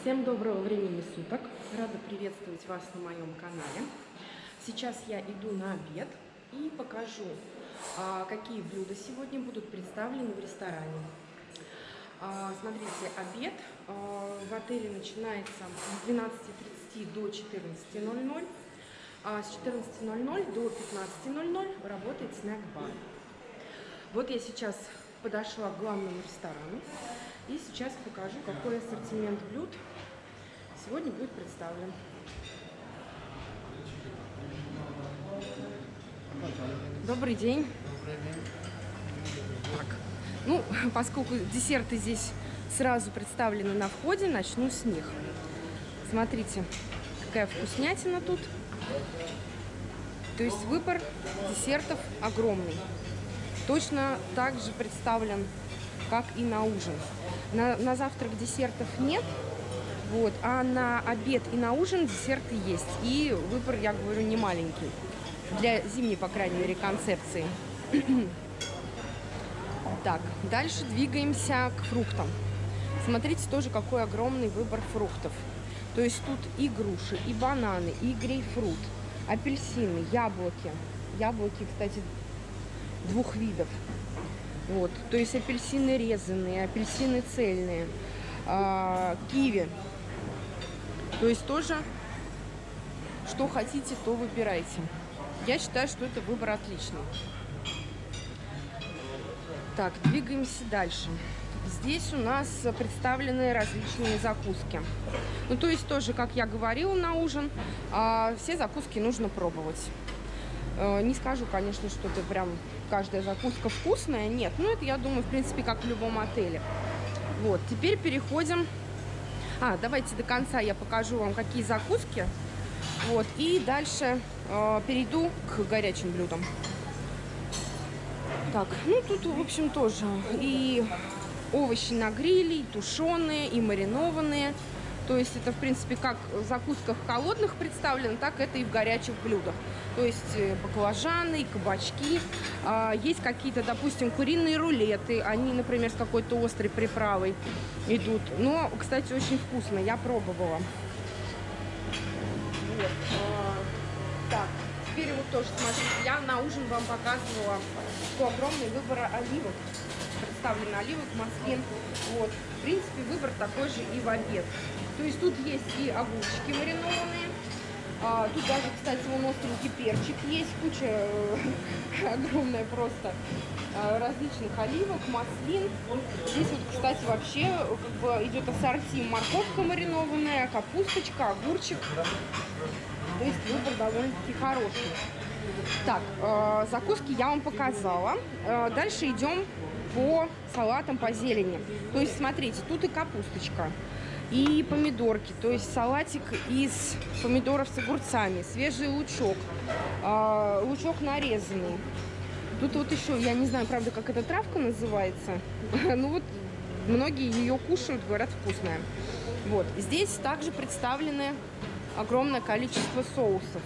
Всем доброго времени суток! Рада приветствовать вас на моем канале. Сейчас я иду на обед и покажу, а, какие блюда сегодня будут представлены в ресторане. А, смотрите, обед а, в отеле начинается с 12.30 до 14.00. С 14.00 до 15.00 работает снэк-бар. Вот я сейчас подошла к главному ресторану. И сейчас покажу, какой ассортимент блюд сегодня будет представлен. Добрый день. Добрый день. Так, ну, поскольку десерты здесь сразу представлены на входе, начну с них. Смотрите, какая вкуснятина тут. То есть выбор десертов огромный. Точно так же представлен, как и на ужин. На, на завтрак десертов нет, вот, а на обед и на ужин десерты есть. И выбор, я говорю, не маленький. Для зимней, по крайней мере, концепции. так, дальше двигаемся к фруктам. Смотрите тоже, какой огромный выбор фруктов. То есть тут и груши, и бананы, и грейпфрут, апельсины, яблоки. Яблоки, кстати, двух видов. Вот, то есть апельсины резанные, апельсины цельные, а, киви. То есть тоже, что хотите, то выбирайте. Я считаю, что это выбор отличный. Так, двигаемся дальше. Здесь у нас представлены различные закуски. Ну, то есть тоже, как я говорила на ужин, а, все закуски нужно пробовать. Э, не скажу, конечно, что это прям каждая закуска вкусная. Нет, ну это, я думаю, в принципе, как в любом отеле. Вот, теперь переходим... А, давайте до конца я покажу вам, какие закуски. Вот, и дальше э, перейду к горячим блюдам. Так, ну тут, в общем, тоже и овощи на гриле, и тушеные, и маринованные. То есть это, в принципе, как в закусках холодных представлено, так это и в горячих блюдах. То есть э, баклажаны, кабачки. А, есть какие-то, допустим, куриные рулеты. Они, например, с какой-то острой приправой идут. Но, кстати, очень вкусно. Я пробовала. Вот. А, так, теперь вот тоже, смотрите, я на ужин вам показывала, что огромный выбор оливок. Представлено оливок, маслин. Вот. В принципе, выбор такой же и в обед. То есть тут есть и огурчики маринованные, а, тут даже, кстати, вон остренький перчик есть, куча э, огромная просто э, различных оливок, маслин. Здесь вот, кстати, вообще как бы идет ассорти морковка маринованная, капусточка, огурчик. То есть выбор довольно-таки хороший. Так, э, закуски я вам показала. Э, дальше идем по салатам, по зелени. То есть, смотрите, тут и капусточка, и помидорки, то есть салатик из помидоров с огурцами, свежий лучок, э, лучок нарезанный. Тут вот еще, я не знаю, правда, как эта травка называется, ну вот многие ее кушают, говорят, вкусная. Вот, здесь также представлены огромное количество соусов.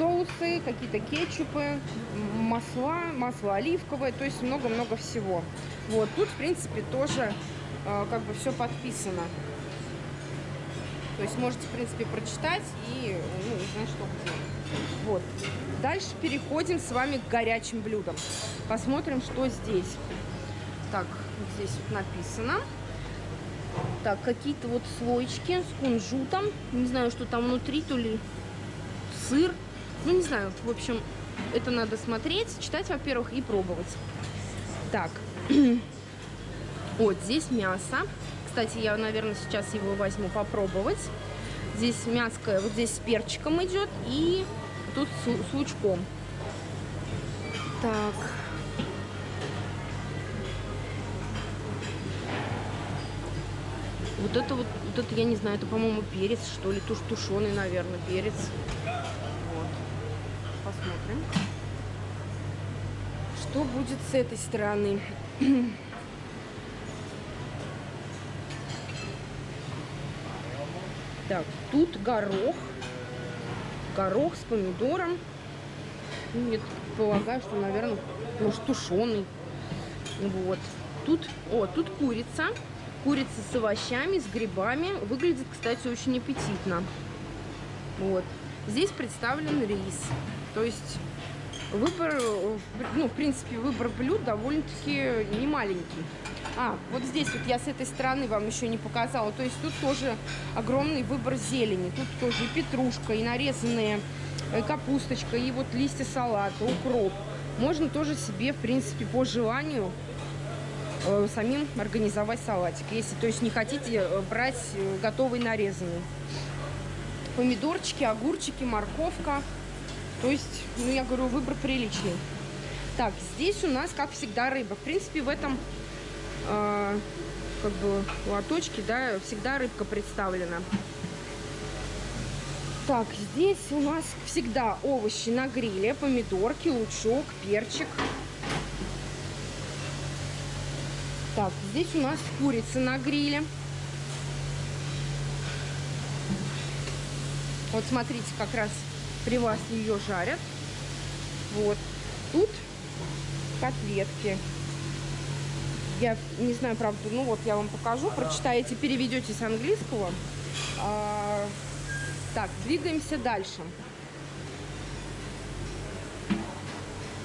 Соусы, какие-то кетчупы, масла, масло оливковое, то есть много-много всего. Вот, тут, в принципе, тоже э, как бы все подписано. То есть можете, в принципе, прочитать и ну, узнать, что где. Вот. Дальше переходим с вами к горячим блюдам. Посмотрим, что здесь. Так, здесь вот написано. Так, какие-то вот слоечки с кунжутом. Не знаю, что там внутри, то ли сыр. Ну, не знаю, в общем, это надо смотреть, читать, во-первых, и пробовать. Так, вот здесь мясо. Кстати, я, наверное, сейчас его возьму попробовать. Здесь мяско, вот здесь с перчиком идет и тут с, с лучком. Так. Вот это вот, вот это, я не знаю, это, по-моему, перец, что ли, туш тушеный, наверное, перец. Посмотрим. Что будет с этой стороны? Так, тут горох. Горох с помидором. Я полагаю, что, наверное, может, тушеный. Вот. Тут, о, тут курица. Курица с овощами, с грибами. Выглядит, кстати, очень аппетитно. Вот. Здесь представлен рис. То есть выбор, ну, в принципе, выбор блюд довольно-таки немаленький. А, вот здесь вот я с этой стороны вам еще не показала. То есть тут тоже огромный выбор зелени. Тут тоже и петрушка, и нарезанные э, капусточка, и вот листья салата, укроп. Можно тоже себе, в принципе, по желанию э, самим организовать салатик. Если, то есть, не хотите э, брать э, готовый нарезанный. Помидорчики, огурчики, морковка. То есть, ну, я говорю, выбор приличный. Так, здесь у нас, как всегда, рыба. В принципе, в этом э, как бы лоточке, да, всегда рыбка представлена. Так, здесь у нас всегда овощи на гриле, помидорки, лучок, перчик. Так, здесь у нас курица на гриле. Вот смотрите, как раз при вас ее жарят. Вот. Тут котлетки. Я не знаю, правда, ну вот я вам покажу, прочитаете, переведете с английского. А, так, двигаемся дальше.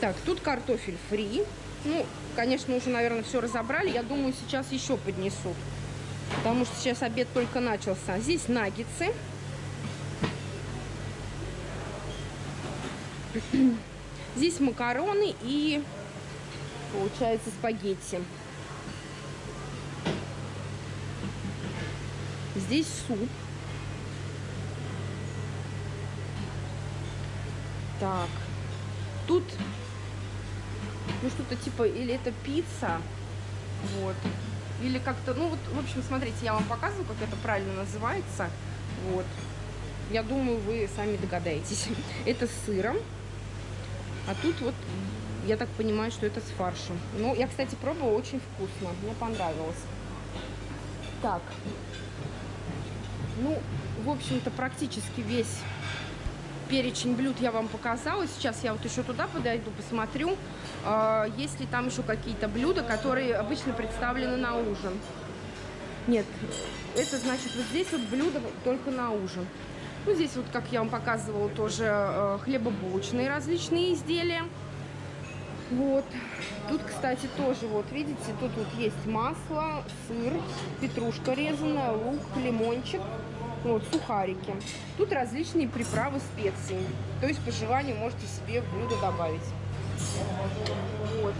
Так, тут картофель фри. Ну, конечно, уже, наверное, все разобрали. Я думаю, сейчас еще поднесут. Потому что сейчас обед только начался. Здесь наггетсы. Здесь макароны и, получается, спагетти. Здесь суп. Так. Тут, ну, что-то типа, или это пицца. Вот. Или как-то, ну, вот, в общем, смотрите, я вам показываю, как это правильно называется. Вот. Я думаю, вы сами догадаетесь. Это с сыром. А тут вот, я так понимаю, что это с фаршем. Ну, я, кстати, пробовала, очень вкусно. Мне понравилось. Так. Ну, в общем-то, практически весь перечень блюд я вам показала. Сейчас я вот еще туда подойду, посмотрю, э, есть ли там еще какие-то блюда, которые обычно представлены на ужин. Нет, это значит вот здесь вот блюдо только на ужин. Ну, здесь вот, как я вам показывала, тоже э, хлебобулочные различные изделия. Вот. Тут, кстати, тоже, вот, видите, тут вот есть масло, сыр, петрушка резаная, лук, лимончик, вот, сухарики. Тут различные приправы, специи. То есть, по желанию, можете себе в блюдо добавить. Вот.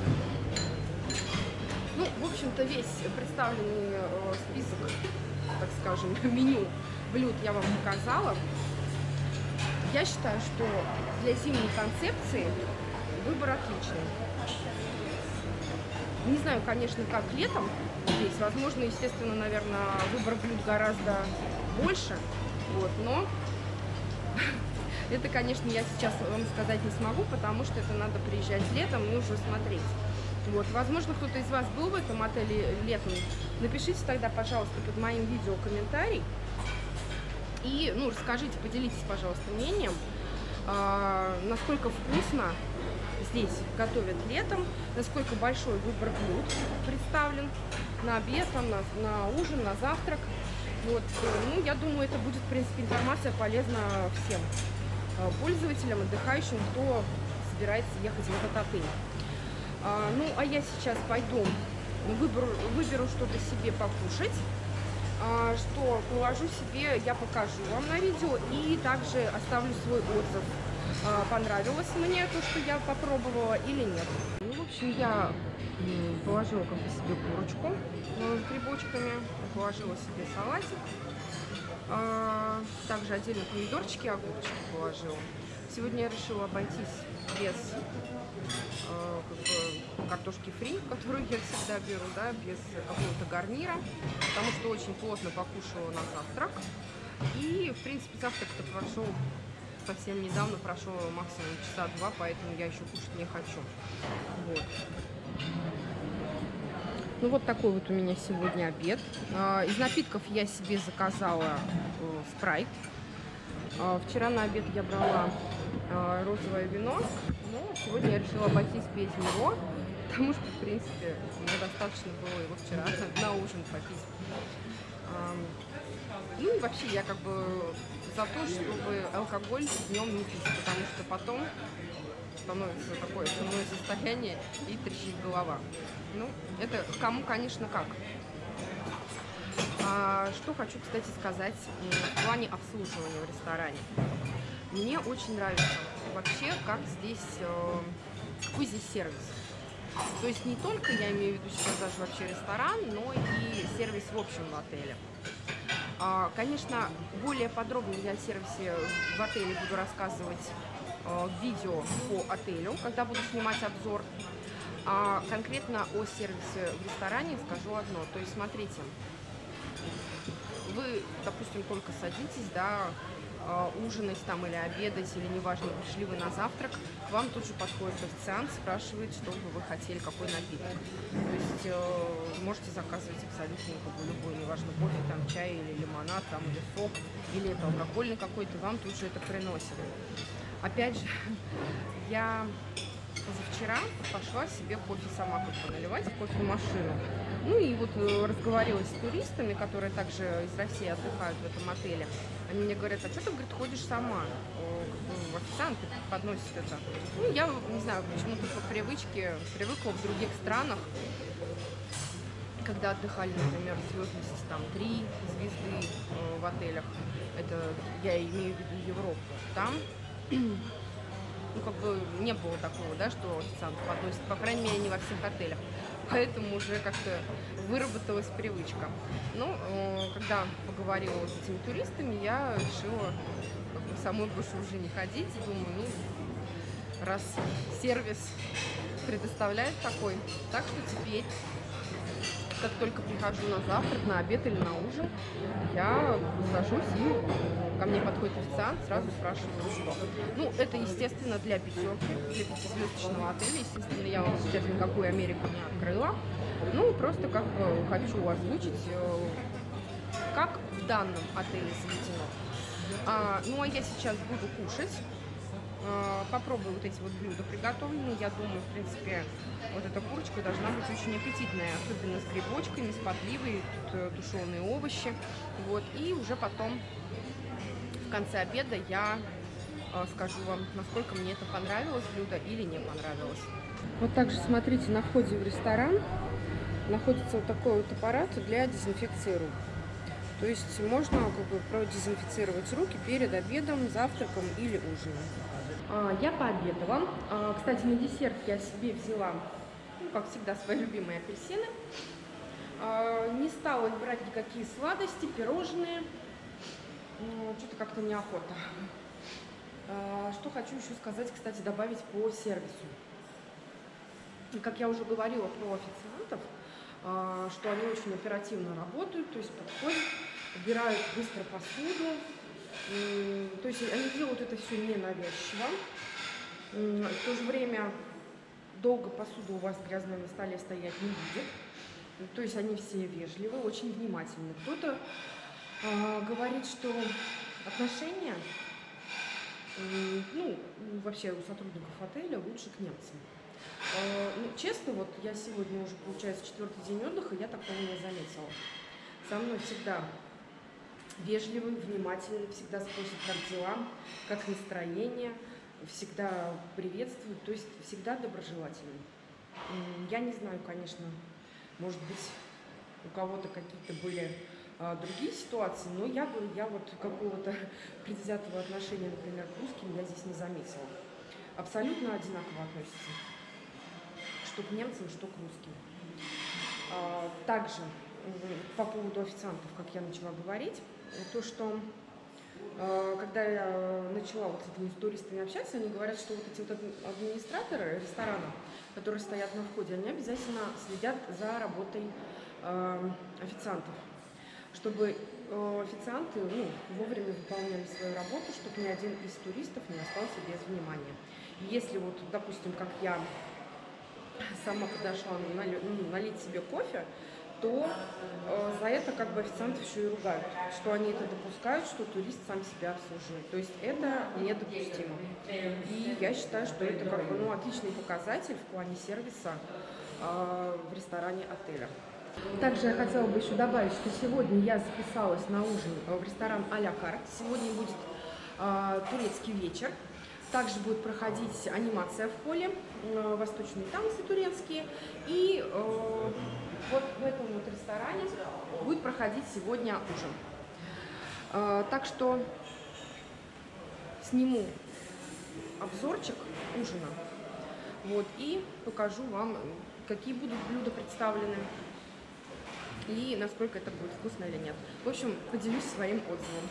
Ну, в общем-то, весь представленный э, список, так скажем, меню блюд я вам показала. Я считаю, что для зимней концепции выбор отличный. Не знаю, конечно, как летом здесь. Возможно, естественно, наверное, выбор блюд гораздо больше. Вот, но это, конечно, я сейчас вам сказать не смогу, потому что это надо приезжать летом и уже смотреть. Вот, возможно, кто-то из вас был в этом отеле летом. Напишите тогда, пожалуйста, под моим видео комментарий. И, ну, расскажите, поделитесь, пожалуйста, мнением, э, насколько вкусно здесь готовят летом, насколько большой выбор блюд представлен на обед, там, на, на ужин, на завтрак. Вот, ну, я думаю, это будет, в принципе, информация полезна всем э, пользователям, отдыхающим, кто собирается ехать в этот отель. А, ну, а я сейчас пойду, выберу, выберу что-то себе покушать. А, что положу себе, я покажу вам на видео и также оставлю свой отзыв. А, понравилось мне то, что я попробовала или нет. Ну, в общем, я положила как бы себе курочку э, с грибочками, положила себе салатик. А, также отдельно помидорчики и огурчики положила. Сегодня я решила обойтись без э, как бы, картошки фри, которую я всегда беру, да, без какого-то гарнира, потому что очень плотно покушала на завтрак. И, в принципе, завтрак-то прошел совсем недавно, прошел максимум часа два, поэтому я еще кушать не хочу. Вот. Ну, вот такой вот у меня сегодня обед. А, из напитков я себе заказала э, спрайт. А, вчера на обед я брала а, розовое вино, но сегодня я решила обойтись без него. потому что, в принципе, мне достаточно было его вчера на ужин попить. Ну и вообще я как бы за то, чтобы алкоголь днем не пить, потому что потом становится такое основное состояние и трещит голова. Ну, это кому, конечно, как. А, что хочу, кстати, сказать в плане обслуживания в ресторане. Мне очень нравится вообще, как здесь, э, какой здесь сервис. То есть не только, я имею в виду сейчас даже вообще ресторан, но и сервис в общем в отеле. А, конечно, более подробно я о сервисе в отеле буду рассказывать э, видео по отелю, когда буду снимать обзор. А конкретно о сервисе в ресторане скажу одно. То есть, смотрите, вы, допустим, только садитесь, да, а, ужинать там или обедать, или неважно, пришли вы на завтрак, к вам тут же подходит официант, спрашивает, что бы вы хотели, какой напиток. То есть э, можете заказывать абсолютно любой, неважно, кофе, там, чай или лимонад, там, или сок, или это алкогольный какой-то, вам тут же это приносят. Опять же, я позавчера пошла себе кофе сама как наливать в кофемашину. Ну и вот э, разговаривала с туристами, которые также из России отдыхают в этом отеле. Они мне говорят, а что ты, говорит, ходишь сама? Как бы, официант подносит это. Ну, я, не знаю, почему-то по привычке привыкла в других странах, когда отдыхали, например, звездности там три звезды э, в отелях, это я имею в виду Европу, там ну, как бы не было такого, да, что официант подносит, по крайней мере, не во всех отелях. Поэтому уже как-то выработалась привычка. Ну, э, когда поговорила с этими туристами, я решила как бы, самой больше уже не ходить. Думаю, ну, раз сервис предоставляет такой, так что теперь как только прихожу на завтрак, на обед или на ужин, я сажусь и ко мне подходит официант, сразу спрашиваю, что. Ну, это, естественно, для пятерки, для пятизвездочного отеля. Естественно, я вам сейчас никакую Америку не открыла. Ну, просто как хочу озвучить, э, как в данном отеле заведено. А, ну, а я сейчас буду кушать. А, попробую вот эти вот блюда приготовленные. Я думаю, в принципе, вот эта курочка должна быть очень аппетитная, особенно с грибочками, с подливой, тут э, тушеные овощи. Вот, и уже потом в конце обеда я э, скажу вам, насколько мне это понравилось блюдо или не понравилось. Вот также смотрите, на входе в ресторан находится вот такой вот аппарат для дезинфекции рук. То есть можно как бы продезинфицировать руки перед обедом, завтраком или ужином. А, я пообедала. А, кстати, на десерт я себе взяла, ну, как всегда, свои любимые апельсины. А, не стала брать никакие сладости, пирожные. Ну, что-то как-то неохота. Что хочу еще сказать, кстати, добавить по сервису. Как я уже говорила про официантов, что они очень оперативно работают, то есть подходят, убирают быстро посуду, то есть они делают это все ненавязчиво. В то же время долго посуда у вас грязная на столе стоять не будет. То есть они все вежливы, очень внимательны. Кто-то э, говорит, что отношения, э, ну, вообще у сотрудников отеля лучше к немцам. Э, ну, честно, вот я сегодня уже, получается, четвертый день отдыха, я такого не заметила. Со мной всегда вежливый, внимательный, всегда спросит, как дела, как настроение, всегда приветствует, то есть всегда доброжелательный. Я не знаю, конечно, может быть, у кого-то какие-то были а, другие ситуации, но я бы, я вот какого-то предвзятого отношения, например, к русским я здесь не заметила. Абсолютно одинаково относится, что к немцам, что к русским. А, также по поводу официантов, как я начала говорить, то, что э, когда я начала вот с этими туристами общаться, они говорят, что вот эти вот администраторы ресторана, которые стоят на входе, они обязательно следят за работой э, официантов, чтобы э, официанты ну, вовремя выполняли свою работу, чтобы ни один из туристов не остался без внимания. Если вот, допустим, как я сама подошла ну, налить себе кофе, то э, за это как бы официанты еще и ругают, что они это допускают, что турист сам себя обслуживает. То есть это недопустимо. И я считаю, что это как бы ну, отличный показатель в плане сервиса э, в ресторане отеля. Также я хотела бы еще добавить, что сегодня я записалась на ужин в ресторан а-ля. Сегодня будет э, турецкий вечер. Также будет проходить анимация в поле, э, восточные танцы турецкие. И э, вот в этом вот ресторане будет проходить сегодня ужин. Э, так что сниму обзорчик ужина. Вот, и покажу вам, какие будут блюда представлены и насколько это будет вкусно или нет. В общем, поделюсь своим отзывом.